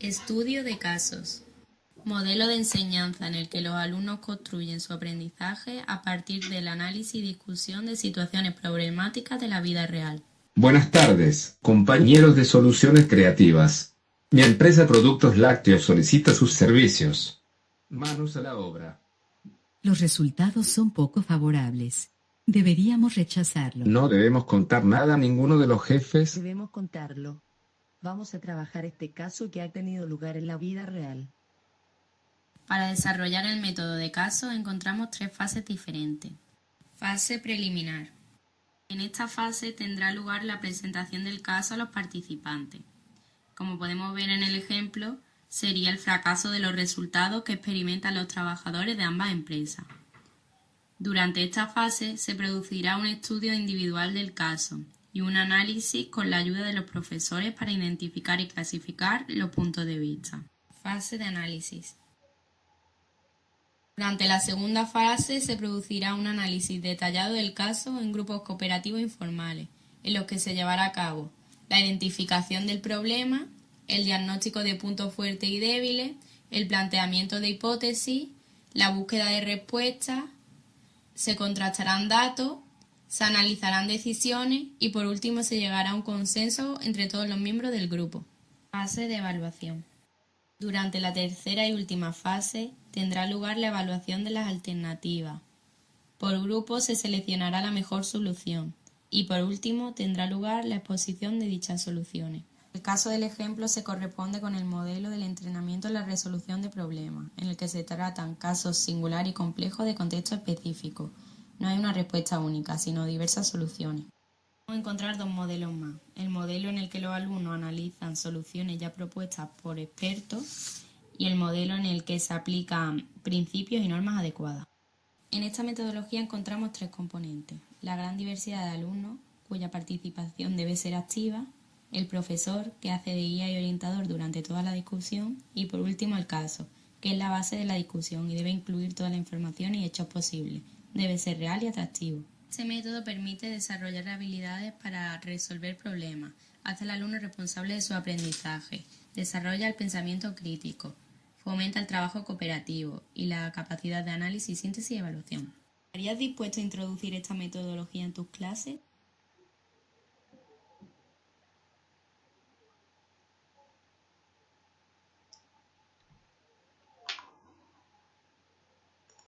Estudio de casos. Modelo de enseñanza en el que los alumnos construyen su aprendizaje a partir del análisis y discusión de situaciones problemáticas de la vida real. Buenas tardes, compañeros de soluciones creativas. Mi empresa Productos Lácteos solicita sus servicios. Manos a la obra. Los resultados son poco favorables. Deberíamos rechazarlo. No debemos contar nada a ninguno de los jefes. Debemos contarlo. Vamos a trabajar este caso que ha tenido lugar en la vida real. Para desarrollar el método de caso encontramos tres fases diferentes. Fase preliminar. En esta fase tendrá lugar la presentación del caso a los participantes. Como podemos ver en el ejemplo, sería el fracaso de los resultados que experimentan los trabajadores de ambas empresas. Durante esta fase se producirá un estudio individual del caso y un análisis con la ayuda de los profesores para identificar y clasificar los puntos de vista. Fase de análisis. Durante la segunda fase se producirá un análisis detallado del caso en grupos cooperativos informales, en los que se llevará a cabo la identificación del problema, el diagnóstico de puntos fuertes y débiles, el planteamiento de hipótesis, la búsqueda de respuestas, se contrastarán datos se analizarán decisiones y por último se llegará a un consenso entre todos los miembros del grupo. Fase de evaluación. Durante la tercera y última fase tendrá lugar la evaluación de las alternativas. Por grupo se seleccionará la mejor solución y por último tendrá lugar la exposición de dichas soluciones. El caso del ejemplo se corresponde con el modelo del entrenamiento en la resolución de problemas, en el que se tratan casos singular y complejos de contexto específico, no hay una respuesta única, sino diversas soluciones. Vamos a encontrar dos modelos más. El modelo en el que los alumnos analizan soluciones ya propuestas por expertos y el modelo en el que se aplican principios y normas adecuadas. En esta metodología encontramos tres componentes. La gran diversidad de alumnos, cuya participación debe ser activa, el profesor, que hace de guía y orientador durante toda la discusión, y por último el caso, que es la base de la discusión y debe incluir toda la información y hechos posibles, debe ser real y atractivo. Este método permite desarrollar habilidades para resolver problemas, hace al alumno responsable de su aprendizaje, desarrolla el pensamiento crítico, fomenta el trabajo cooperativo y la capacidad de análisis, síntesis y evaluación. ¿Estarías dispuesto a introducir esta metodología en tus clases?